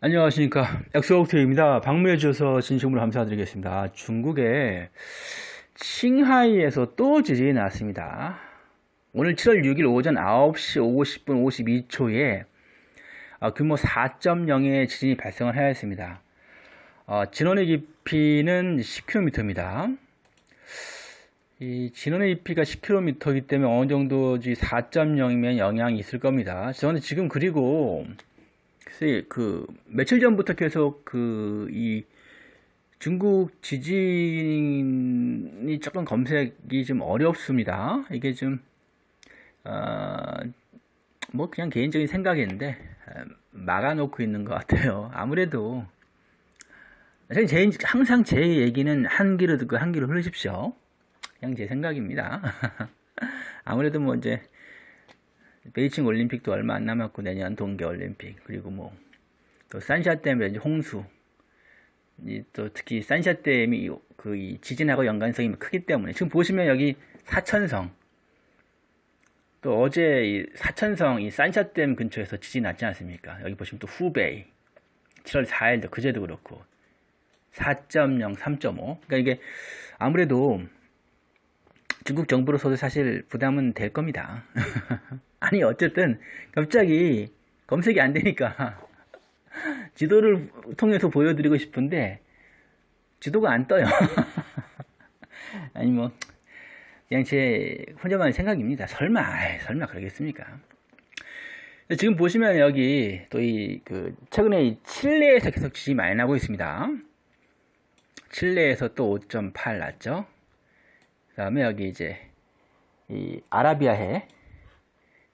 안녕하십니까. 엑소옥트입니다. 방문해 주셔서 진심으로 감사드리겠습니다. 중국의 칭하이에서 또 지진이 났습니다. 오늘 7월 6일 오전 9시 50분 52초에 규모 4.0의 지진이 발생을 하였습니다. 어, 진원의 깊이는 10km입니다. 이 진원의 깊이가 10km이기 때문에 어느 정도 4.0이면 영향이 있을 겁니다 저는 지금 그리고 글쎄 그 며칠 전부터 계속 그 이 중국 지진이 조금 검색이 좀 어렵습니다. 이게 좀 어, 뭐 그냥 개인적인 생각인데 막아놓고 있는 것 같아요. 아무래도 제, 항상 제 얘기는 한 귀로 듣고 한 귀로 흘리십시오. 그냥 제 생각입니다. 아무래도 뭐 이제 베이징 올림픽도 얼마 안 남았고 내년 동계 올림픽 그리고 뭐 또 산샤댐의 이제 홍수 또 특히 산샤댐이 그 지진하고 연관성이 크기 때문에 지금 보시면 여기 사천성 또 어제 이 사천성 이 산샤댐 근처에서 지진 났지 않습니까? 여기 보시면 또 후베이 7월 4일도 그제도 그렇고 4.0, 3.5 그러니까 이게 아무래도 중국 정부로서도 사실 부담은 될 겁니다. 아니 어쨌든 갑자기 검색이 안 되니까 지도를 통해서 보여드리고 싶은데 지도가 안 떠요. 아니 뭐 그냥 제 혼자만의 생각입니다. 설마 설마 그러겠습니까? 지금 보시면 여기 또 이 그 최근에 이 칠레에서 계속 지진이 많이 나고 있습니다. 칠레에서 또 5.8 났죠. 그 다음에 여기 이제 이 아라비아해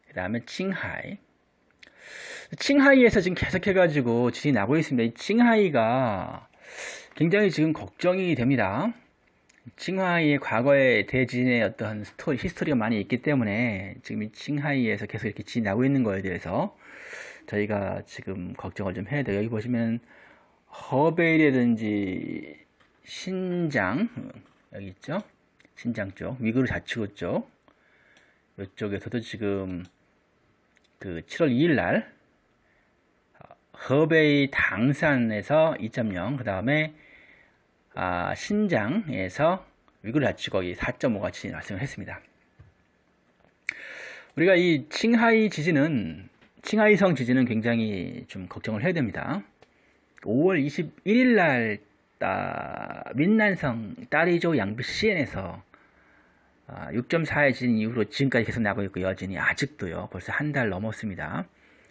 그 다음에 칭하이. 칭하이에서 지금 계속 해 가지고 지진이 나고 있습니다. 이 칭하이가 굉장히 지금 걱정이 됩니다. 칭하이의 과거의 대지진의 어떤 스토리, history가 많이 있기 때문에 지금 이 칭하이에서 계속 이렇게 지진이 나고 있는 거에 대해서 저희가 지금 걱정을 좀 해야 돼요. 여기 보시면 허베이라든지 신장 여기 있죠 신장 쪽, 위구르 자치구 쪽 이쪽에서도 지금 그 7월 2일 날 허베이 당산에서 2.0, 그 다음에 아, 신장에서 위구르 자치구 4.5가 지진 발생을 했습니다. 우리가 이 칭하이 지진은 칭하이성 지진은 굉장히 좀 걱정을 해야 됩니다. 5월 21일 날 따, 민난성 따리조 양비 6.4의 아, 지진 이후로 지금까지 계속 나고 있고 여진이 아직도요 벌써 한 달 넘었습니다.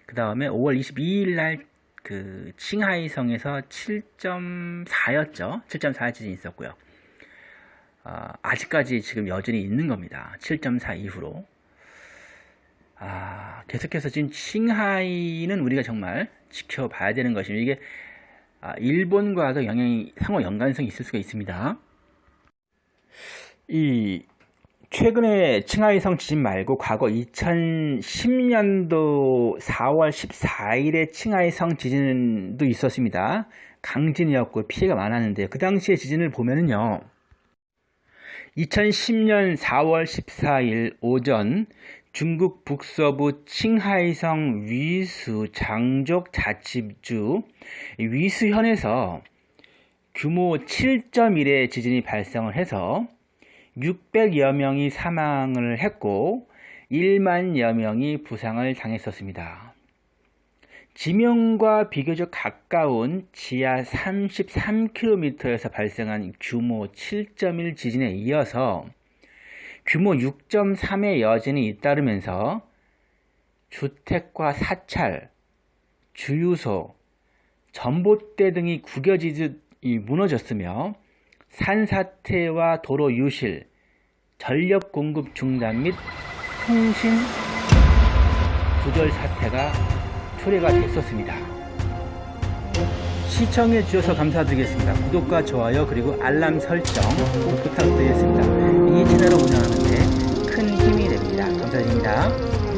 그 다음에 5월 22일 날 그 칭하이성에서 7.4였죠. 7.4의 지진이 있었고요. 아, 아직까지 지금 여전히 있는 겁니다. 7.4 이후로. 아, 계속해서 지금 칭하이는 우리가 정말 지켜봐야 되는 것입니다. 이게 아, 일본과도 영향이 상호 연관성이 있을 수가 있습니다 이 최근에 칭하이성 지진 말고 과거 2010년도 4월 14일에 칭하이성 지진도 있었습니다. 강진이었고 피해가 많았는데 그 당시의 지진을 보면은요. 2010년 4월 14일 오전 중국 북서부 칭하이성 위수 장족 자치주 위수현에서 규모 7.1의 지진이 발생을 해서 600여 명이 사망을 했고 1만여 명이 부상을 당했었습니다. 지명과 비교적 가까운 지하 33km에서 발생한 규모 7.1 지진에 이어서 규모 6.3의 여진이 잇따르면서 주택과 사찰, 주유소, 전봇대 등이 구겨지듯 무너졌으며 산사태와 도로 유실, 전력 공급 중단 및 통신 구절 사태가 초래가 됐었습니다. 시청해 주셔서 감사드리겠습니다. 구독과 좋아요 그리고 알람 설정 꼭 부탁드리겠습니다. 이 채널을 운영하는데 큰 힘이 됩니다. 감사드립니다.